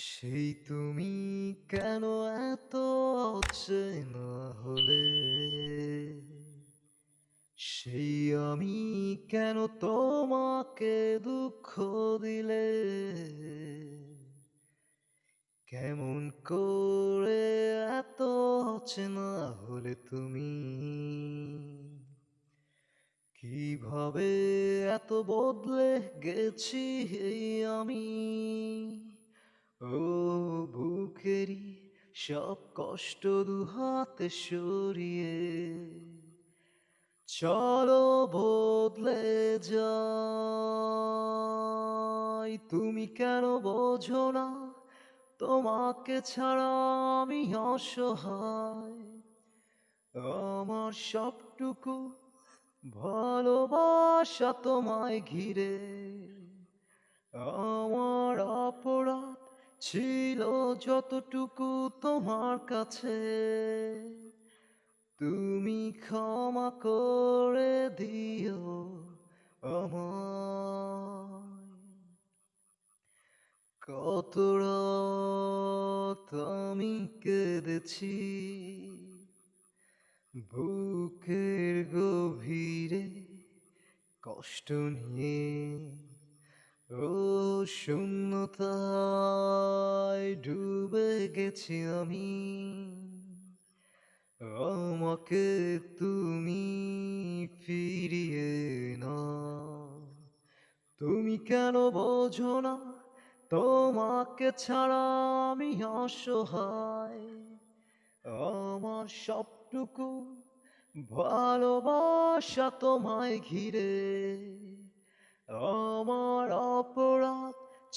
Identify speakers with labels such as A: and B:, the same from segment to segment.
A: সেই তুমি কেন এত অচেনা হলে? সেই আমি কেন তোমাকে দুঃখ দিলে? কেমন করে এত অচেনা হলে তুমি? কীভাবে এত বদলে গেছি এই আমি? ও বুকেরই সব কষ্ট দুহাতে সরিয়ে, চলো বদলে যাই। তুমি কেন বোঝো না, তোমাকে ছাড়া আমি অসহায়। আমার সবটুকু ভালোবাসা তোমায় ঘিরে। ছিল যতটুকু তোমার কাছে, তুমি ক্ষমা করে দিও আমায়। কত আমি কেঁদেছি, বুকের গভীরে কষ্ট নিয়ে, ও শূন্যতায় ডুবে গেছি আমি। আমাকে তুমি ফিরিয়ে না তুমি কেন বোঝো না? তোমাকে ছাড়া আমি অসহায়। আমার সবটুকু ভালোবাসা তোমায় ঘিরে।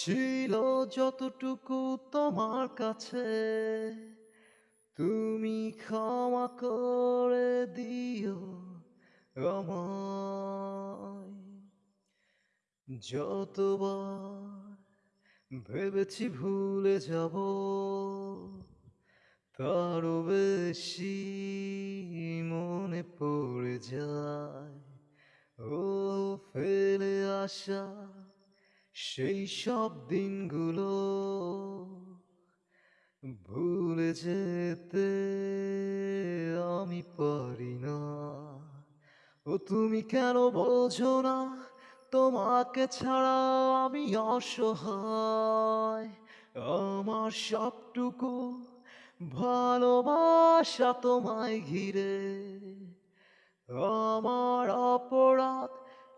A: ছিল যতটুকু তোমার কাছে, তুমি ক্ষমা করে দিও যতবার ভেবেছি ভুলে যাব, তারও বেশি মনে পড়ে যায়। ও ফেলে আসা সেই সব দিনগুলো ভুলে যেতে আমি পারি না। ও তুমি কেন বোঝো না, তোমাকে ছাড়া আমি অসহায়। আমার সবটুকু ভালোবাসা তোমায় ঘিরে। আমার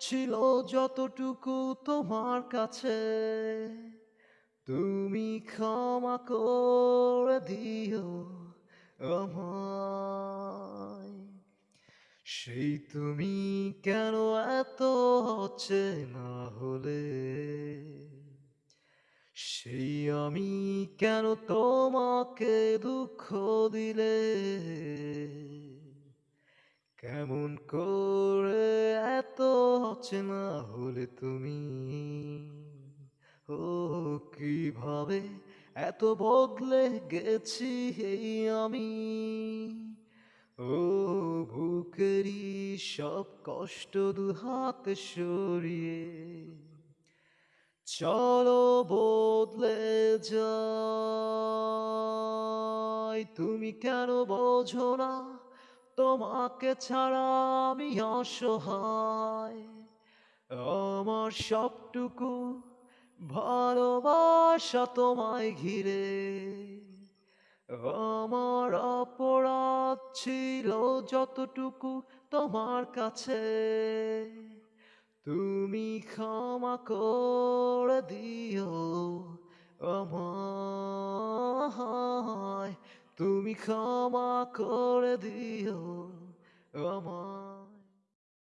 A: ছিল যতটুকু তোমার কাছে, তুমি ক্ষমা করে দিও সেই তুমি কেন এত হচ্ছে না হলে? সেই আমি কেন তোমাকে দুঃখ দিলে? কেমন করে এত অচেনা হলে তুমি? ও, কীভাবে এত বদলে গেছি এই আমি? ও, বুকেরই সব কষ্ট দুহাতে সরিয়ে চলো বদলে যাই। তুমি কেন বোঝো না তোমাকে ছাড়া আমি অসহায়। আমার সবটুকু ভালোবাসা তোমায় ঘিরে। আমার অপরাধ ছিল যতটুকু তোমার কাছে। তুমি ক্ষমা করে দিও আমায়। তুমি ক্ষমা করে দিও আমায়